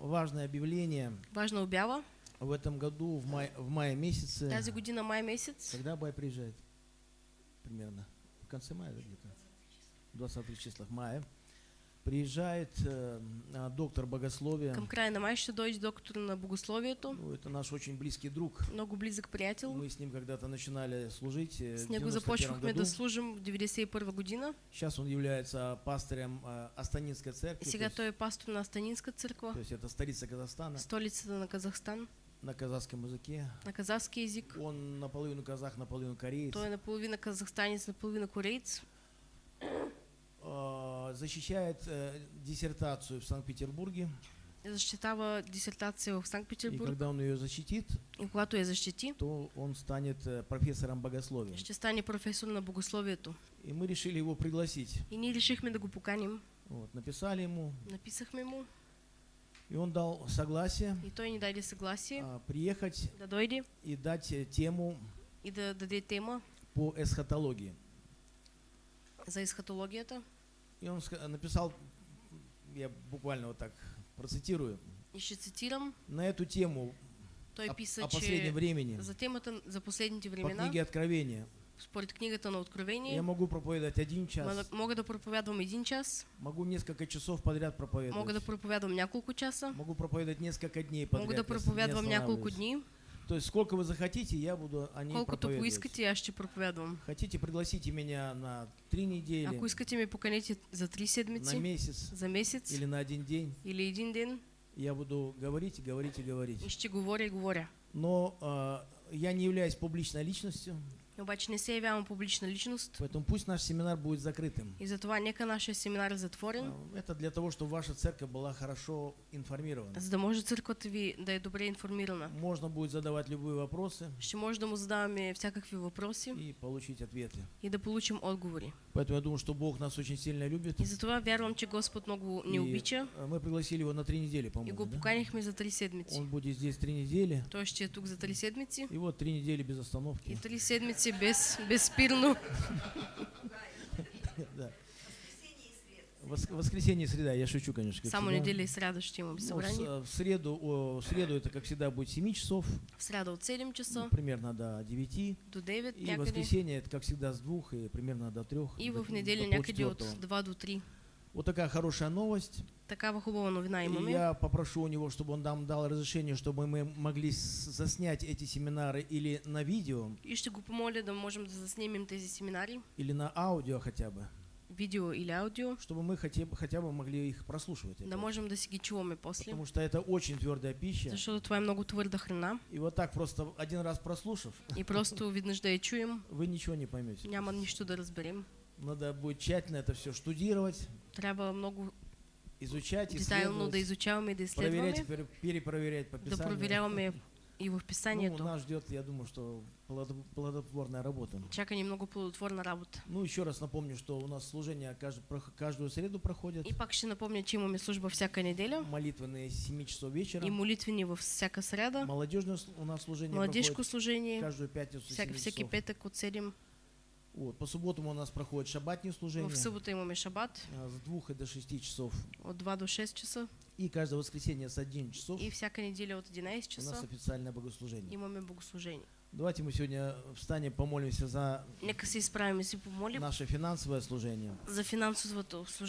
Важное объявление. Важна обява. В этом году, в, май, в мае месяце, Тази година май месец, когда Бай приезжает? Примерно. В конце мая где-то? 23 числах мая. Приезжает э, а, доктор богословия. към края на май ще дойде доктор на богословието, Ну, это наш очень близкий друг. много близък приятел. Мы с ним когда-то начинали служить С него 91 започвахме да служим в 91 година. Сейчас он является пастором э, Астанинской церкви. И то сега есть- той е пастор на Астанинска църква, То есть это столица Казахстана столицата на Казахстан, на казахском языке. на казахски език. Он наполовину казах, наполовину кореец. Той е наполовина казахстанец, наполовина кореец. Э, Защищает э, диссертацию в Санкт-Петербурге. Защитава дисертация в И Санкт-Петербург. когда он ее защитит, И когато я защити, то он станет э, профессором богословия. ще стане професор на богословието. И мы решили его пригласить. И ние решихме да го поканим. Вот, написали ему, Написахме му и он дал согласие и той ни даде съгласие а, приехать да дойде и дать тему и да даде тема по эсхатологии. за есхатологията. И он написал, я буквально вот так процитирую, И ще цитирам, на эту тему той о, писа, о последнем времени, за темата за последните по времена, книге Откровения. според книгата на Откровение, Я могу проповедовать один час, мога да проповядвам един час, могу несколько часов подряд мога да проповедовать, проповядвам няколко часа, могу проповедовать несколько дней подряд. мога да проповядвам няколко дни, То есть сколько вы захотите, я буду о ней колкото проповедовать. поискате, аз ще проповядвам. Хотите, пригласите меня на три недели, Ако искате ме поканете за три на седмици, месяц за месец или на один день. или един ден, Я буду говорить, и говорить и говорить. и ще говоря и говоря. Но а, я не являюсь публичной личностью, Обаче не се явявам публична личност поэтому пусть наш семинар будет закрытым. и затова нека нашия семинар е затворен, А, Это для того, чтобы ваша церковь была хорошо информирована. за да може църквата ви да е добре информирана. Можно будет задавать любые вопросы Ще може да му задаваме всякакви въпроси и получить ответы. и да получим отговори. Поэтому я думаю, что Бог нас очень сильно любит. И затова вярвам, че Господ много ни И, обича мы пригласили его на три недели, и по-моему. го да? поканихме за три седмици. Он будет здесь три недели. Той ще е тук за три седмици И вот три недели без и остановки. три седмици без, безспирно. Да. Вос- Воскресенье и среда, я шучу, конечно. Само всегда. неделя и сряда ще имаме Ну, в, среду, о, в среду это, как всегда, будет 7 часов, В сряда от 7 ну, часа примерно до 9. до 9 И някъде. воскресенье это, как всегда, с 2 и примерно до 3. И в неделя някъде от 2 до 3. Вот такая хорошая новост. Такава хубава новина имаме. я попрошу у него, чтобы он нам дал разрешение, чтобы мы могли заснять эти семинары или на видео, И ще го помоля да можем да заснимем тези семинари, или на аудио хотя бы, видео или аудио, чтобы мы хотя бы, хотя бы могли их прослушивать. да можем да ги чуваме после. Потому что это очень твердая пища. Защото това е много твърда храна И вот так просто один раз прослушав, и просто веднъж да я чуем, вы ничего не поймете. няма нищо да разберем. Надо будет тщательно это все штудировать, Трябва много изучать, детайлно да исследовать, изучаваме и да проверять, изследваме, перепроверять по да Писанию. проверяваме и в Ну, писанието. нас ждет, я думаю, что плодо- плодотворная работа. Чака ни много плодотворна работа. Ну, еще раз напомню, что у нас служения кажд- прох- каждую среду проходят. И пак ще напомня, че имаме служба всяка неделя Молитвенные с 7 часов вечера. и молитвени във всяка среда, Молодежное у нас служение проходит служение, каждую пятницу с всяка, 7 всеки часов. петък от 7. Вот. По субботам у нас проходят шабатные служения В събота имаме шабат а, с 2 до 6 часов. от 2 до 6 часа И каждое воскресенье с 11 часов и всяка неделя от 11 у нас официальное богослужение. имаме богослужение. Давайте мы сегодня встанем, помолимся за Нека се изправим и помолим наше финансовое служение. за финансовото служение.